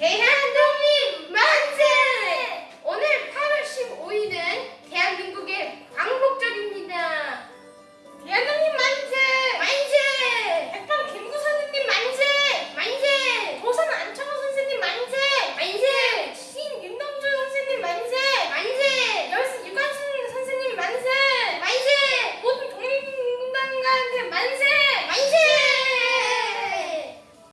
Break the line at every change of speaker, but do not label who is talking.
Hey, hey!